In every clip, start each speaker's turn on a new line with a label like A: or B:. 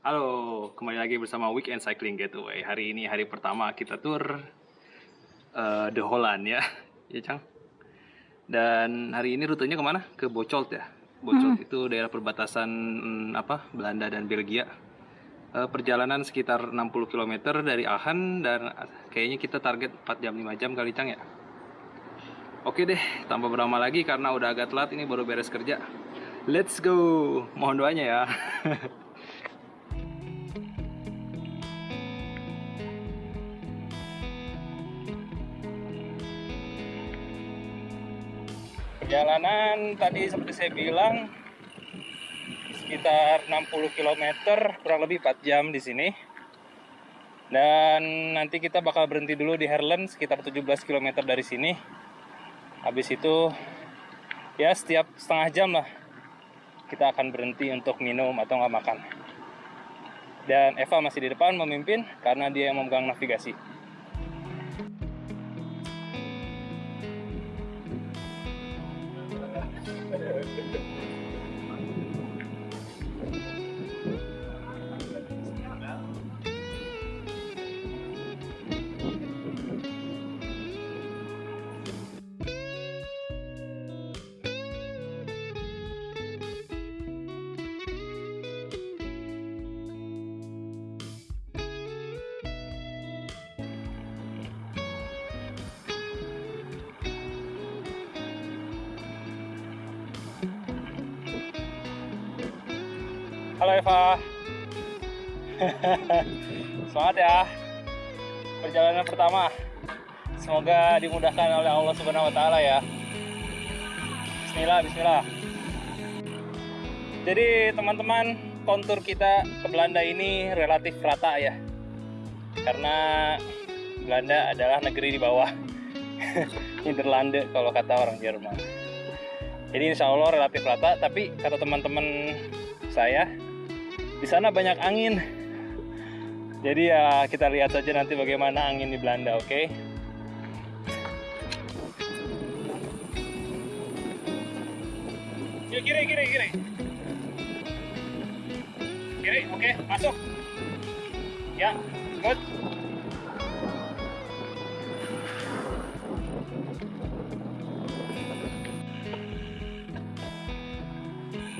A: Halo, kembali lagi bersama Weekend Cycling Getaway. Hari ini hari pertama kita tur uh, The Holland ya, ya Cang. Dan hari ini rutenya ke mana? Ke Bocholt ya. Bocholt
B: Hmm.
A: itu daerah perbatasan mm, apa Belanda dan Belgia. Uh, perjalanan sekitar 60 km dari Aachen dan kayaknya kita target 4 jam 5 jam kali Cang ya. Oke deh, tanpa berlama lagi karena udah agak telat ini baru beres kerja. Let's go. Mohon doanya ya. Perjalanan tadi seperti saya bilang sekitar 60 km, kurang lebih 4 jam di sini. Dan nanti kita bakal berhenti dulu di Herlen sekitar 17 km dari sini. Habis itu ya setiap setengah jam lah kita akan berhenti untuk minum atau nggak makan. Dan Eva masih di depan memimpin karena dia yang memegang navigasi. Perjalanan pertama. Semoga dimudahkan oleh Allah Subhanahu wa taala ya. Bismillah, bismillah. Jadi teman-teman, kontur kita ke Belanda ini relatif rata ya. Karena Belanda adalah negeri di bawah. Nederlande kalau kata orang Jerman. Jadi insya Allah relatif rata, tapi kata teman-teman saya di sana banyak angin. Jadi ya kita lihat saja nanti bagaimana angin di Belanda, oke? Yuk kiri, kiri, kiri. Kiri, oke, masuk. Ya, good.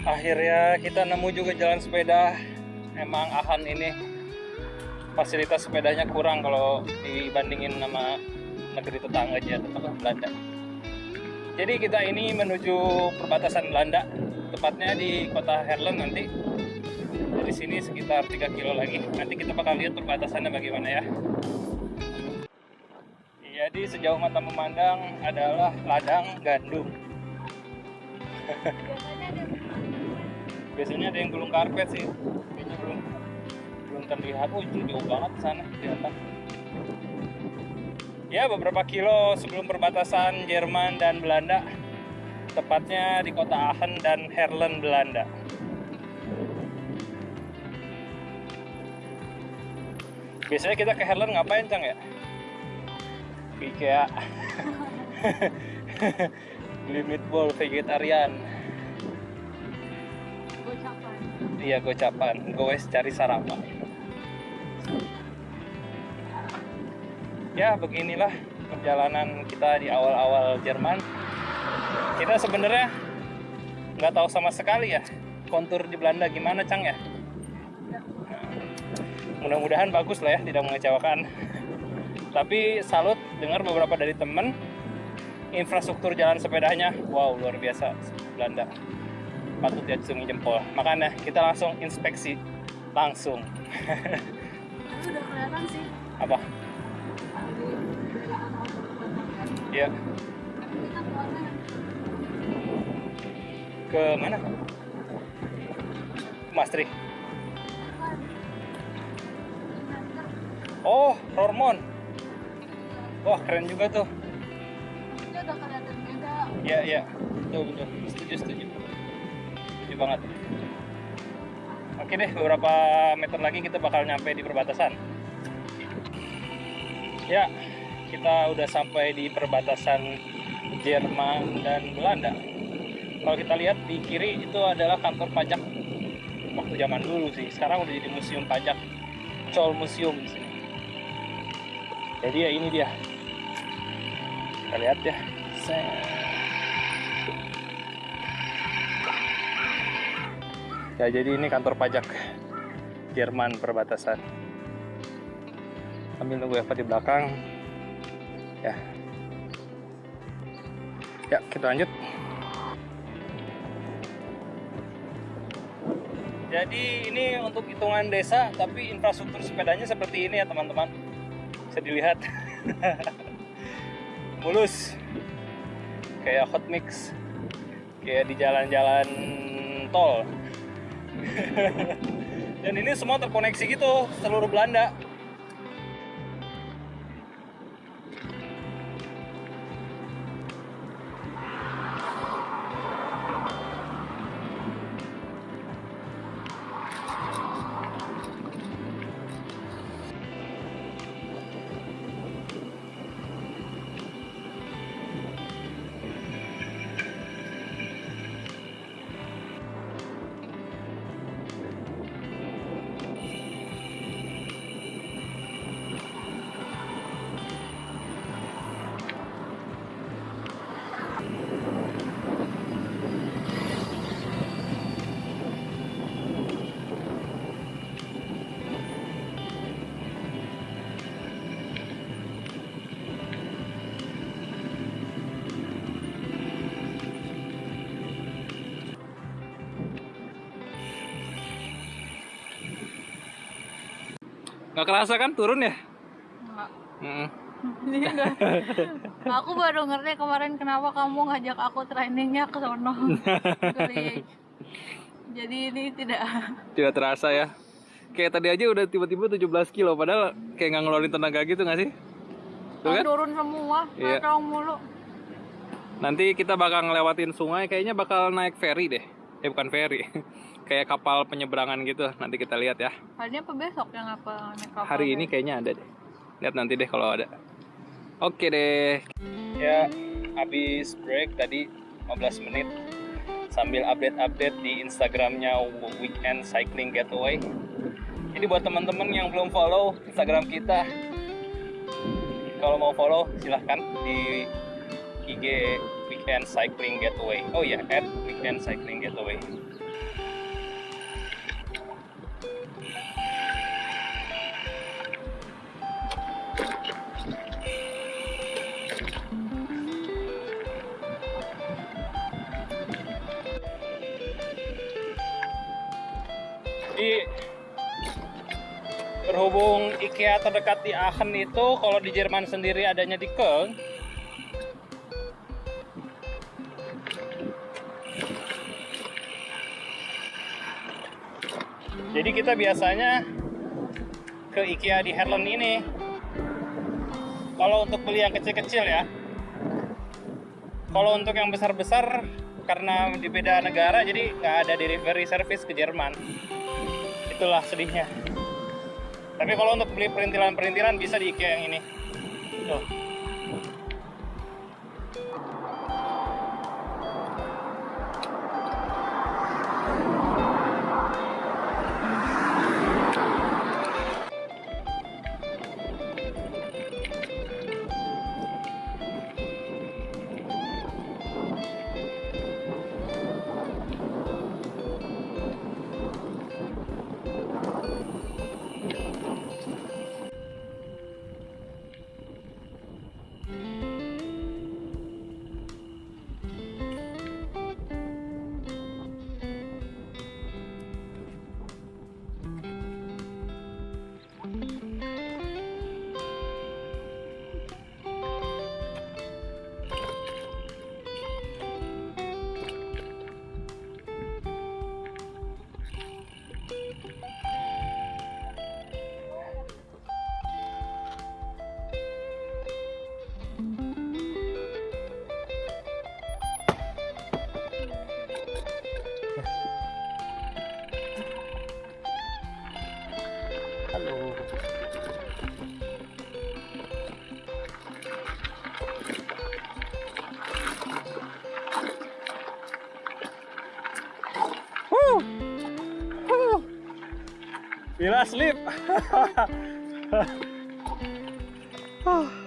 A: akhirnya kita nemu juga jalan sepeda emang Ahan ini fasilitas sepedanya kurang kalau dibandingin sama negeri tetangga aja apa Belanda. Jadi kita ini menuju perbatasan Belanda tepatnya di kota Herlen nanti. Dari sini sekitar 3 kilo lagi. Nanti kita bakal lihat perbatasannya bagaimana ya. Jadi sejauh mata memandang adalah ladang gandum. Biasanya ada yang gulung karpet sih. Kayaknya belum belum terlihat. Oh jauh banget sana kelihatan. Ya beberapa kilo sebelum perbatasan Jerman dan Belanda. Tepatnya di kota Aachen dan Herlen Belanda. Biasanya kita ke Herlen ngapain Cang ya? ke IKEA. Beli meatball vegetarian. Iya gocapan, goes cari sarapan. Ya beginilah perjalanan kita di awal-awal Jerman. Kita sebenarnya nggak tahu sama sekali ya kontur di Belanda gimana Cang ya. Mudah-mudahan bagus lah ya, tidak mengecewakan. Tapi salut dengar beberapa dari temen infrastruktur jalan sepedanya, wow luar biasa Belanda patut diacungi jempol. Makanya kita langsung inspeksi langsung.
B: Udah kelihatan sih.
A: Apa? Ya, ke mana? Mastri. Oh, Hormon. Wah, keren juga tuh. Ya, ya. Betul, betul. Setuju, setuju. Setuju banget. Oke deh, beberapa meter lagi kita bakal nyampe di perbatasan. Ya, kita udah sampai di perbatasan Jerman dan Belanda. Kalau kita lihat di kiri itu adalah kantor pajak waktu zaman dulu sih. Sekarang udah jadi museum pajak, Col Museum di sini. Jadi ya ini dia. Kita lihat ya. Ya jadi ini kantor pajak Jerman perbatasan. Sambil nunggu Eva di belakang. Ya. Ya, kita lanjut. Jadi ini untuk hitungan desa, tapi infrastruktur sepedanya seperti ini ya teman-teman. Bisa dilihat. Mulus. Kayak hot mix. Kayak di jalan-jalan tol. Dan ini semua terkoneksi gitu seluruh Belanda. Nggak kerasa kan turun ya?
B: Enggak.
A: Mm-mm.
B: Ini enggak. aku baru ngerti kemarin kenapa kamu ngajak aku trainingnya ke sono. Jadi ini tidak
A: Tidak terasa ya. Kayak tadi aja udah tiba-tiba 17 kilo, padahal kayak nggak ngeluarin tenaga gitu nggak sih? Tuh kan?
B: turun semua,
A: Iya.
B: mulu.
A: Nanti kita bakal ngelewatin sungai, kayaknya bakal naik ferry deh. Eh bukan ferry, kayak kapal penyeberangan gitu. Nanti kita lihat ya.
B: Hari ini apa besok yang apa naik kapal?
A: Hari ini kayaknya ada deh. Lihat nanti deh kalau ada. Oke deh. Ya, habis break tadi 15 menit sambil update-update di Instagramnya Weekend Cycling Getaway. Jadi buat teman-teman yang belum follow Instagram kita, kalau mau follow silahkan di IG Weekend Cycling Getaway. Oh ya, at Weekend Cycling Getaway. Jadi berhubung IKEA terdekat di Aachen itu, kalau di Jerman sendiri adanya di Köln. Jadi kita biasanya ke IKEA di Herlen ini. Kalau untuk beli yang kecil-kecil ya. Kalau untuk yang besar-besar karena di beda negara jadi nggak ada delivery service ke Jerman. Itulah sedihnya. Tapi kalau untuk beli perintilan-perintilan bisa di IKEA yang ini. Tuh. Pila sleep. Ah.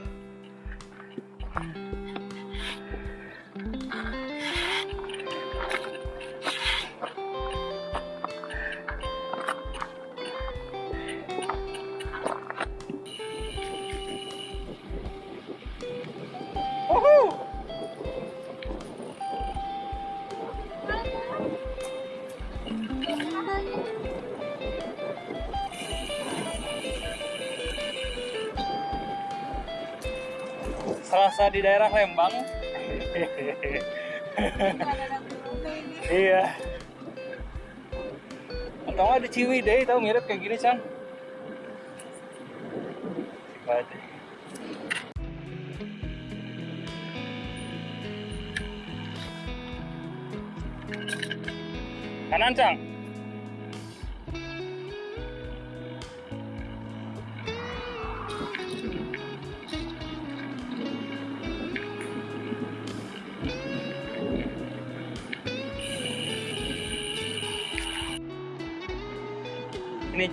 A: Di daerah Lembang. iya. Atau di Ciwidey tahu mirip kayak gini, Cang. Baik. Kanan, Cang.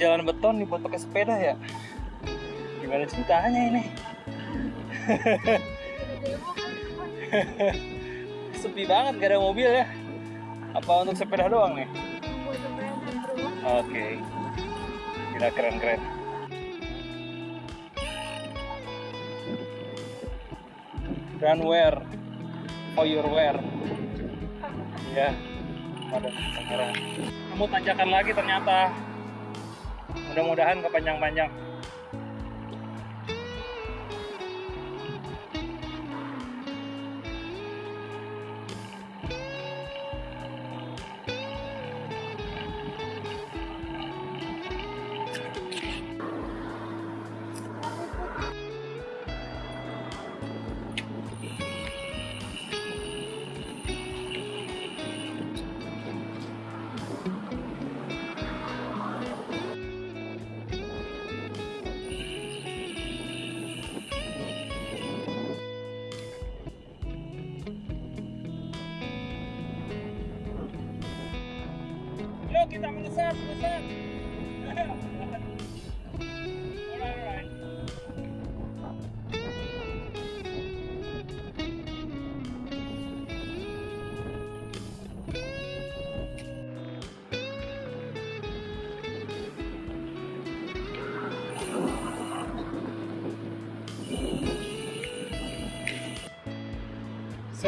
A: Jalan beton nih buat pakai sepeda ya. Gimana ceritanya ini? Sepi banget gak ada mobil ya. Apa untuk sepeda doang nih? Oke. Gila keren-keren. Run wear for your wear. Ya. Ada. Kamu tanjakan lagi ternyata. Mudah-mudahan kepanjang-panjang.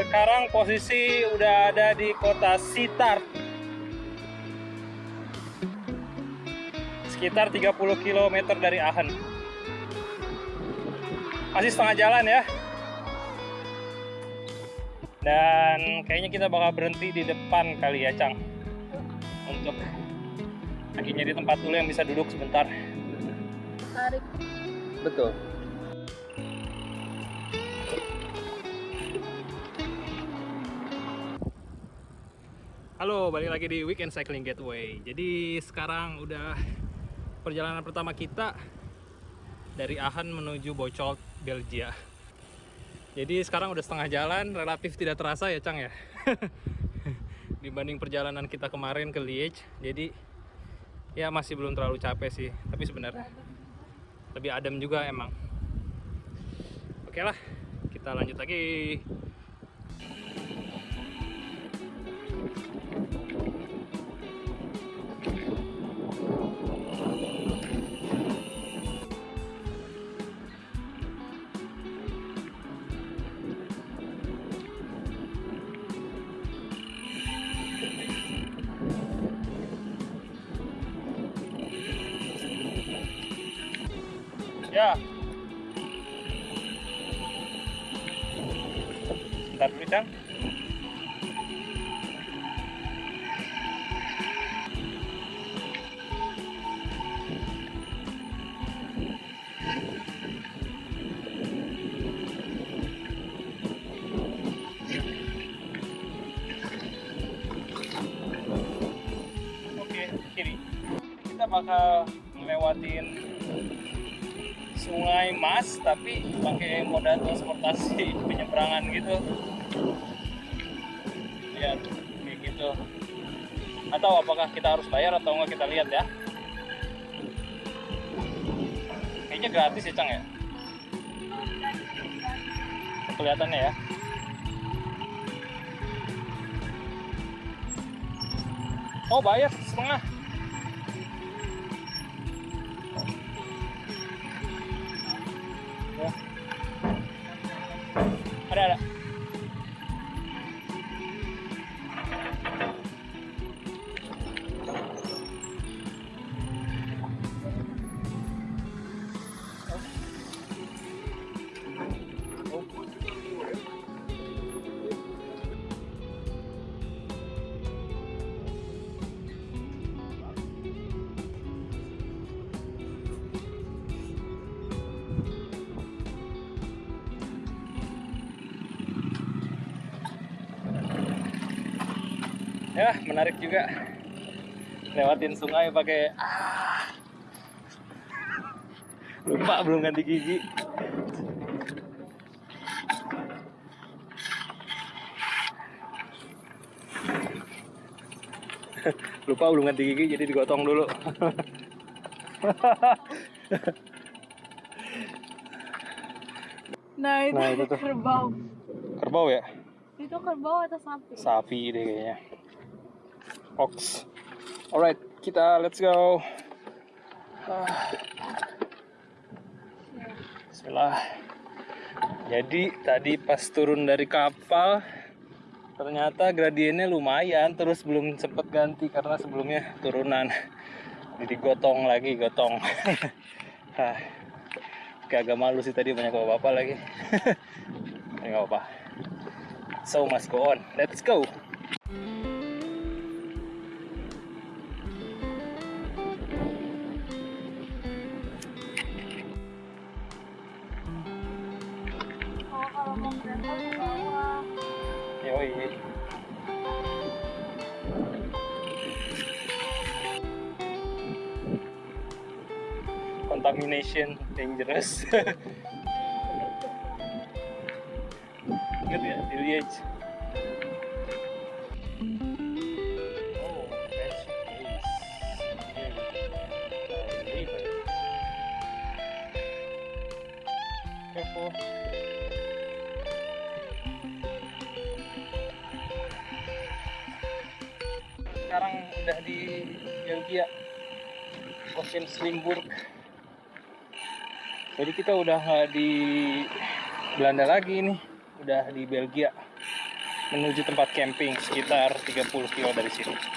A: Sekarang posisi udah ada di kota Sitar. sekitar 30 km dari Aachen. Masih setengah jalan ya. Dan kayaknya kita bakal berhenti di depan kali ya, Cang. Untuk lagi nyari tempat dulu yang bisa duduk sebentar.
B: Tarik.
A: Betul. Halo, balik lagi di Weekend Cycling Gateway. Jadi sekarang udah perjalanan pertama kita dari Aachen menuju Bocholt, Belgia. Jadi sekarang udah setengah jalan, relatif tidak terasa ya Cang ya. Dibanding perjalanan kita kemarin ke Liège. Jadi ya masih belum terlalu capek sih, tapi sebenarnya lebih adem juga emang. Oke lah, kita lanjut lagi. Bakal melewatin sungai Mas tapi pakai moda transportasi penyeberangan gitu lihat kayak gitu atau apakah kita harus bayar atau enggak kita lihat ya Kayaknya gratis ya, Cang ya? Kelihatannya ya. Oh, bayar Ya, menarik juga. Lewatin sungai pakai ah. Lupa belum ganti gigi. Lupa belum ganti gigi jadi digotong dulu.
B: Nah itu,
A: Nah, itu tuh.
B: kerbau.
A: Kerbau ya?
B: Itu kerbau atau sapi?
A: Sapi deh kayaknya. Ox. Alright, kita let's go. Ah. Bismillah. Jadi tadi pas turun dari kapal ternyata gradiennya lumayan terus belum sempet ganti karena sebelumnya turunan jadi gotong lagi gotong. Kayak agak malu sih tadi banyak bapak-bapak lagi nggak apa-apa So must go on. Let's go. Contamination dangerous. Good ya. Oh. River. Careful. sekarang udah di Belgia Ocean Slimburg jadi kita udah di Belanda lagi nih. Udah di Belgia. Menuju tempat camping sekitar 30 kilo dari sini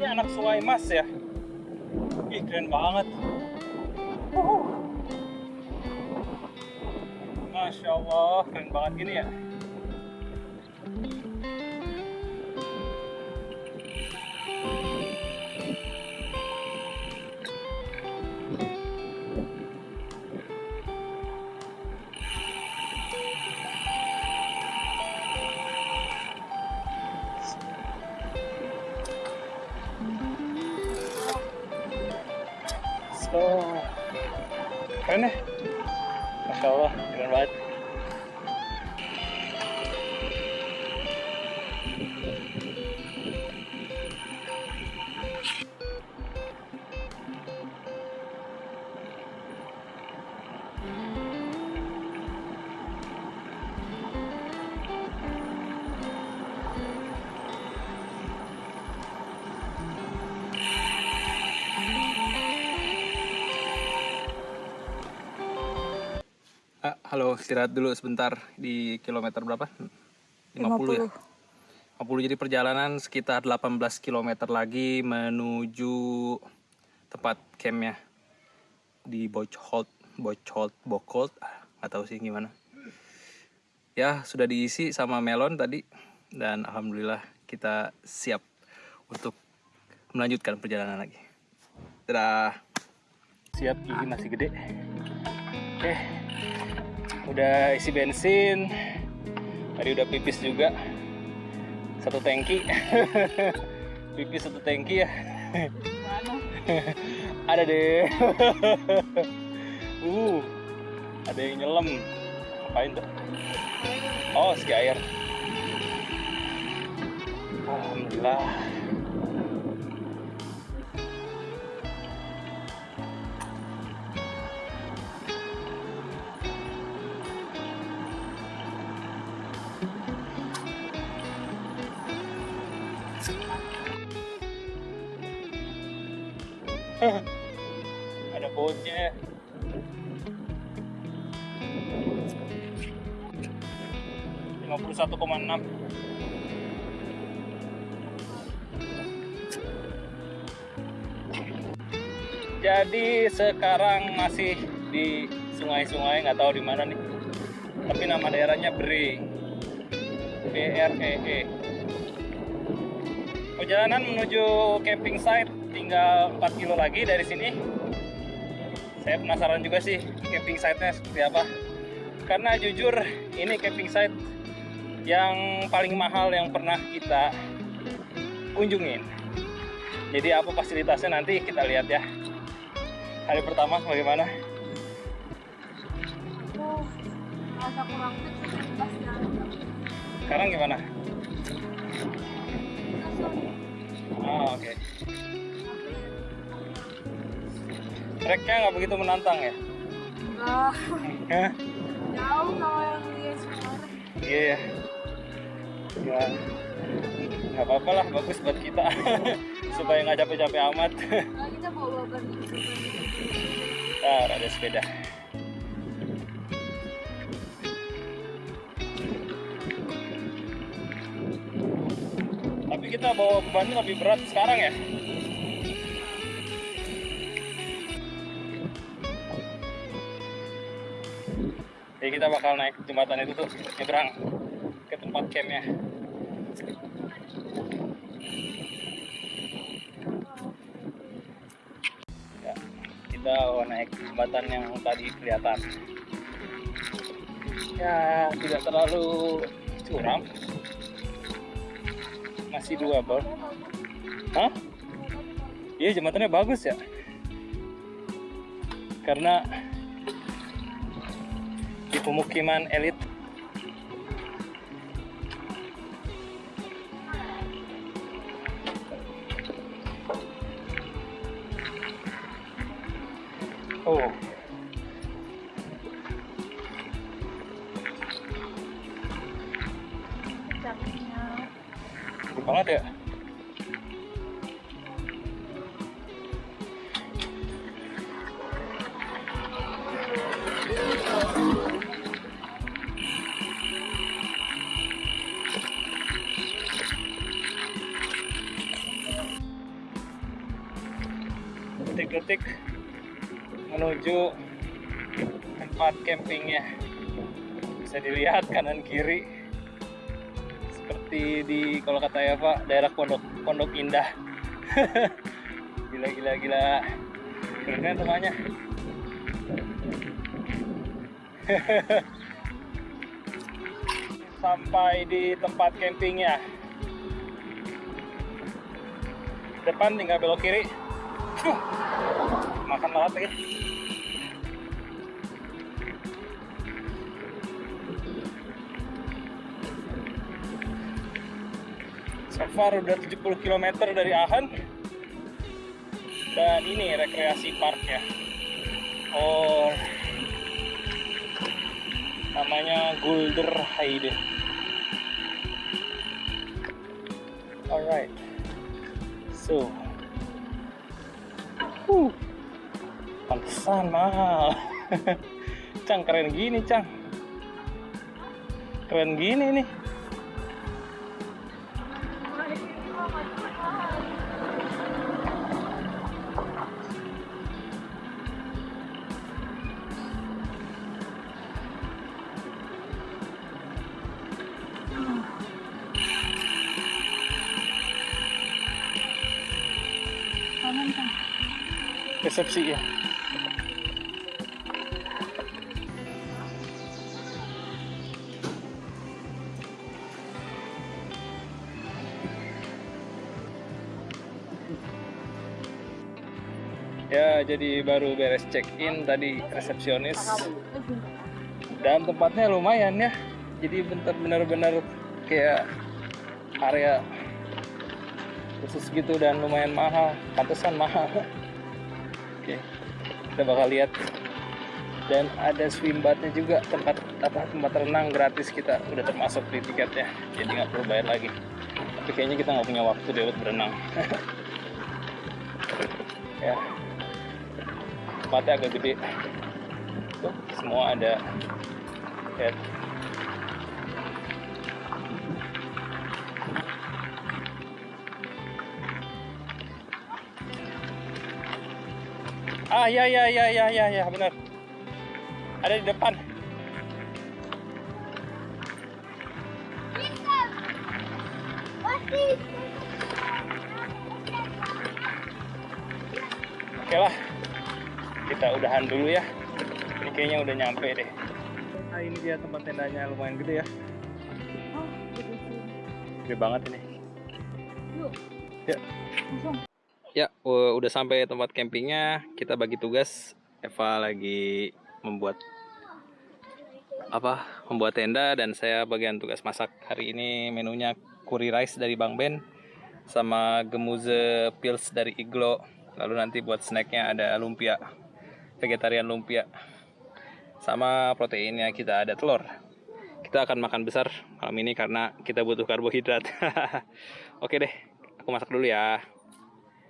A: ini anak sungai mas ya ih keren banget. Masya Allah keren banget gini ya halo, istirahat dulu sebentar di kilometer berapa? 50, ya? 50 jadi perjalanan sekitar 18 km lagi menuju tempat campnya di Bocholt, Bocholt, Bocholt, ah, nggak tahu sih gimana. Ya sudah diisi sama melon tadi dan alhamdulillah kita siap untuk melanjutkan perjalanan lagi. Dadah. Siap gigi masih gede. Oke. Udah isi bensin. Tadi udah pipis juga. satu tangki. Pipis satu tangki ya. Ada deh. Uh ada yang nyelam. Ngapain tuh? Oh ski air. Alhamdulillah 1,6 jadi sekarang masih di sungai-sungai nggak tahu di mana nih. Tapi nama daerahnya Bre. B R E E. Perjalanan menuju camping site tinggal 4 kilo lagi dari sini. Saya penasaran juga sih camping site-nya seperti apa. Karena jujur ini camping site yang paling mahal yang pernah kita kunjungin. Jadi apa fasilitasnya nanti kita lihat ya. Hari pertama bagaimana?
B: Oh, rasa kurang
A: sekarang gimana? Ah oke. Treknya nggak begitu menantang ya?
B: Enggak,
A: Iya ya. Ya. Nggak apa-apa lah, bagus buat kita. Supaya nggak capek-capek amat.
B: Nah, kita bawa.
A: Ntar ada sepeda. Tapi kita bawa bebannya lebih berat sekarang ya. Jadi kita bakal naik jembatan itu tuh nyebrang ke tempat campnya. Ya, kita mau naik jembatan yang tadi kelihatan. Ya, tidak terlalu curam. Masih dua bal. Hah? Iya, jembatannya bagus ya. Karena di pemukiman elit seperti di kalau kata Eva daerah Pondok Pondok Indah. gila gila gila. Keren kan rumahnya. Sampai di tempat campingnya. Depan tinggal belok kiri. Makan lalat lagi. Far udah 70 km dari Ahan dan ini rekreasi park ya oh. Namanya Gulder Heide alright. So. Uh pantesan mahal. Cang keren gini Cang. Keren gini nih
B: Kanan kan.
A: resepsi ya jadi baru beres check-in tadi resepsionis. Dan tempatnya lumayan ya. Jadi bentar benar-benar kayak area khusus gitu dan lumayan mahal. Pantesan mahal. Oke. Kita bakal lihat. Dan ada swim bathnya juga tempat apa tempat renang gratis kita udah termasuk di tiketnya. Jadi nggak perlu bayar lagi. Tapi kayaknya kita nggak punya waktu deh buat berenang. ya tempatnya agak gede. Tuh semua ada lihat ah ya ya ya ya ya ya benar. Ada di depan udahan dulu ya. Ini kayaknya udah nyampe deh. Nah ini dia tempat tendanya lumayan gede ya.
B: Oh, gitu.
A: Gede banget ini.
B: Yuk.
A: Ya.
B: Langsung.
A: ya udah sampai tempat campingnya. Kita bagi tugas. Eva lagi membuat apa? Membuat tenda dan saya bagian tugas masak. Hari ini menunya curry rice dari Bang Ben sama gemuze pills dari Iglo. Lalu nanti buat snacknya ada lumpia vegetarian lumpia. Sama proteinnya kita ada telur. Kita akan makan besar malam ini karena kita butuh karbohidrat. Oke deh aku masak dulu ya.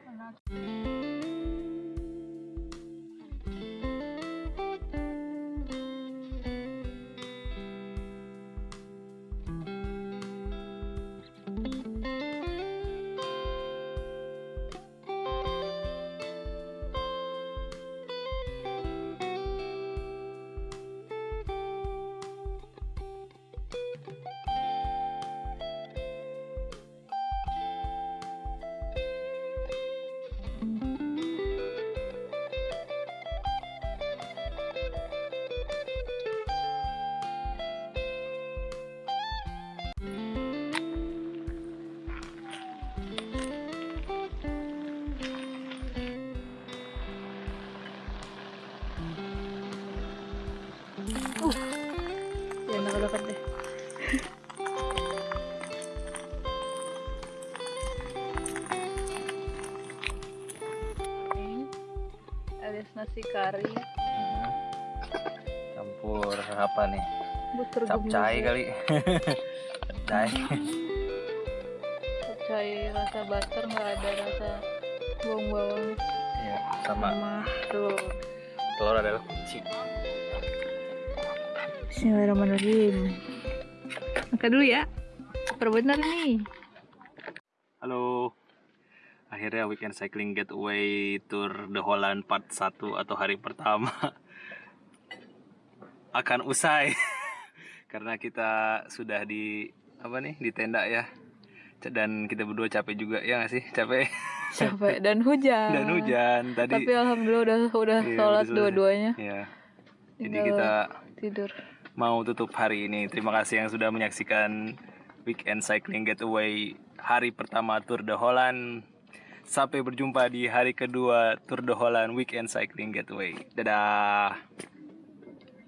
B: Jangan kari,
A: campur apa nih?
B: Butter
A: capcay kali. Capcay
B: capcay rasa butter nggak ada rasa bawang-bawang.
A: Ya, sama.
B: Sama. Telur.
A: telur adalah kunci.
B: Bismillahirrahmanirrahim. Makan dulu ya. Perbenar nih.
A: halo akhirnya weekend cycling getaway tour the Holland part 1 atau hari pertama akan usai. Karena kita sudah di apa nih di tenda ya. Dan kita berdua capek juga ya nggak sih? Capek.
B: Capek dan hujan.
A: dan hujan. Tadi
B: Tapi alhamdulillah udah udah
A: Iya,
B: sholat dua-duanya.
A: ya jadi
B: Tinggal
A: kita
B: tidur.
A: mau tutup hari ini. Terima kasih yang sudah menyaksikan weekend cycling getaway hari pertama Tour de Holland sampai berjumpa di hari kedua Tour de Holland weekend cycling getaway dadah